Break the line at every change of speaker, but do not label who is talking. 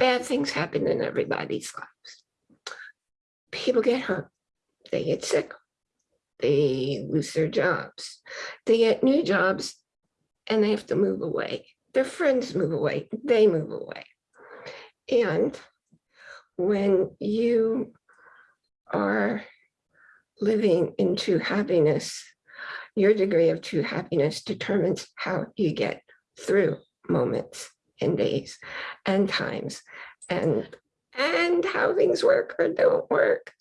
bad things happen in everybody's lives. People get hurt, they get sick, they lose their jobs, they get new jobs and they have to move away. Their friends move away, they move away. And when you are living in true happiness, your degree of true happiness determines how you get through moments and days and times and and how things work or don't work.